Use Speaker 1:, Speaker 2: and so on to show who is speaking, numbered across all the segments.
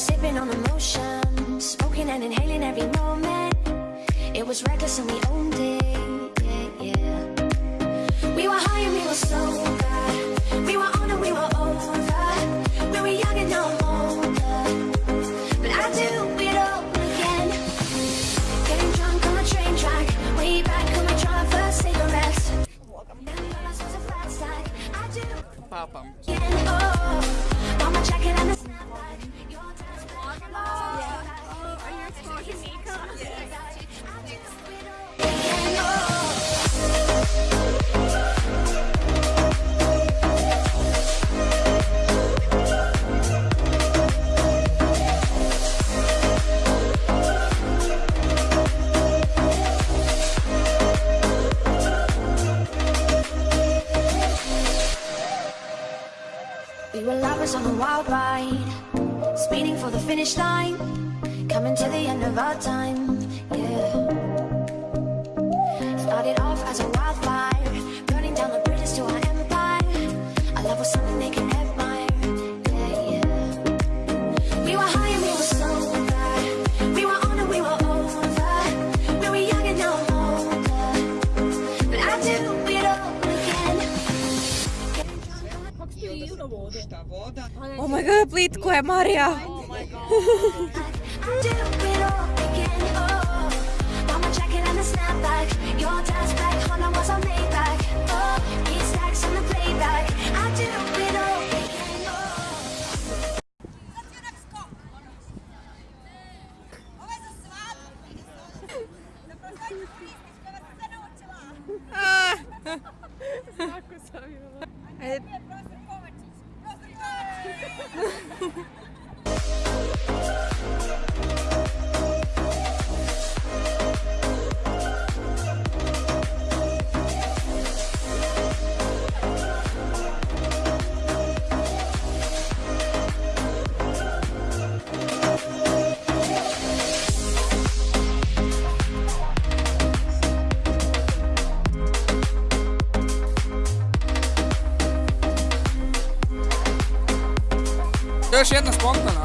Speaker 1: Sipping on emotion, smoking and inhaling every moment. It was reckless and we owned it, yeah, yeah. We were high and we were sober. We were on and we were over. We were young and no older. But I do it all again. Getting drunk on the train track. Way back when on my first cigarettes. Welcome.
Speaker 2: Pop
Speaker 1: 'em. Oh. us on a wild ride Speeding for the finish line Coming to the end of our time. Какая
Speaker 3: моря!
Speaker 2: još jedna spontana.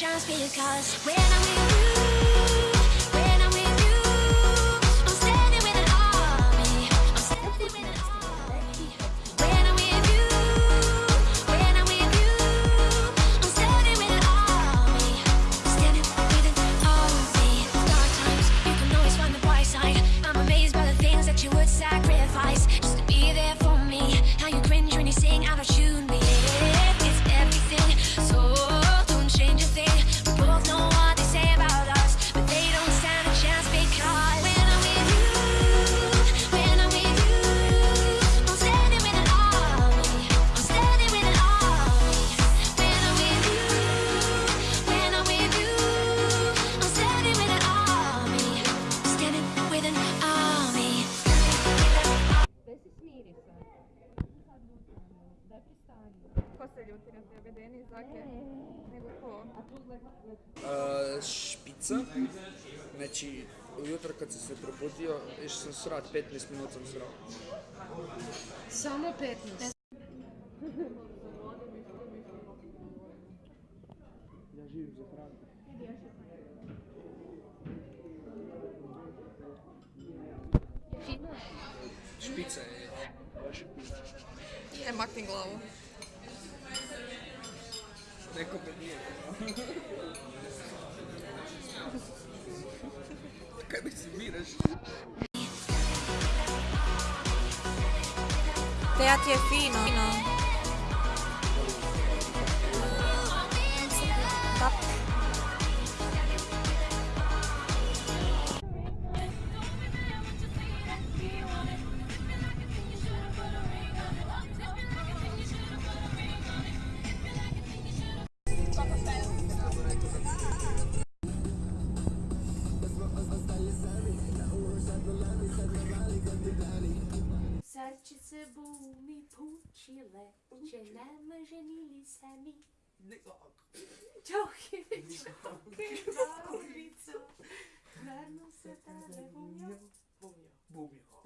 Speaker 1: chance because when I'm A,
Speaker 2: špica, znači ujutro kad sam se probudio, išao sam srat, 15 minut sam srao.
Speaker 3: Samo 15?
Speaker 2: Ja živim za hranu. Špica je.
Speaker 3: E, makni glavu.
Speaker 2: Neko pred nije. Как ты
Speaker 4: смеешь? Teatri e fino. fino.
Speaker 5: Chile, Chile, my Chile, gdzie namarzenili sami. Ciągiem ciągiem na ulicą,
Speaker 1: marną setę, bumio, bumio, bumio.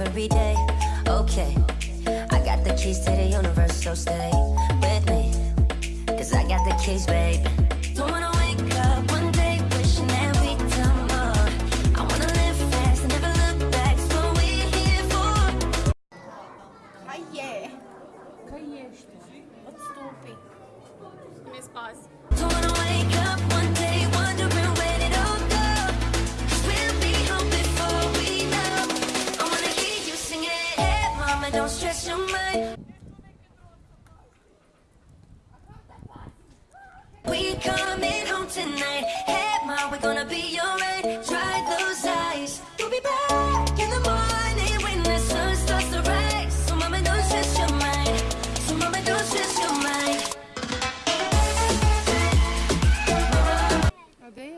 Speaker 6: every day. Okay, I got the keys to the universe, so stay.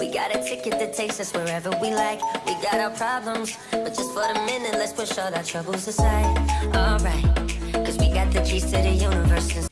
Speaker 6: We got a ticket that takes us wherever we like. We got our problems, but just for the minute Let's push all our troubles aside, alright Cause we got the keys to the universe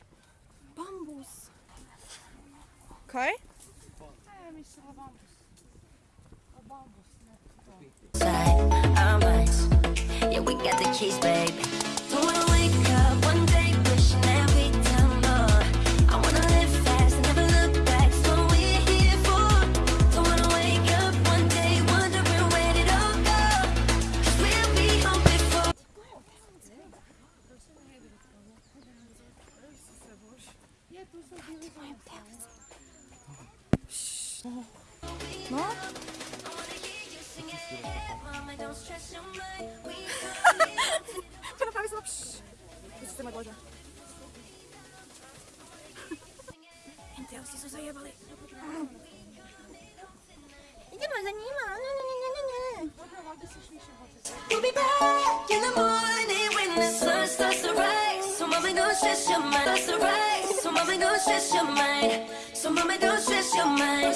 Speaker 1: You'll be back in the morning when the sun starts to rise. So mama, don't stress your mind. Starts to rise. So mama, don't stress your mind. So mama, don't stress your mind.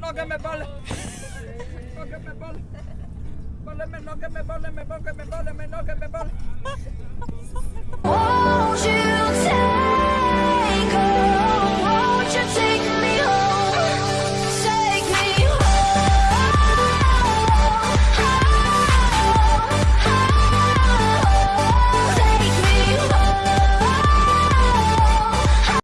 Speaker 1: noga me
Speaker 2: bole. Me me me. Won't you
Speaker 1: take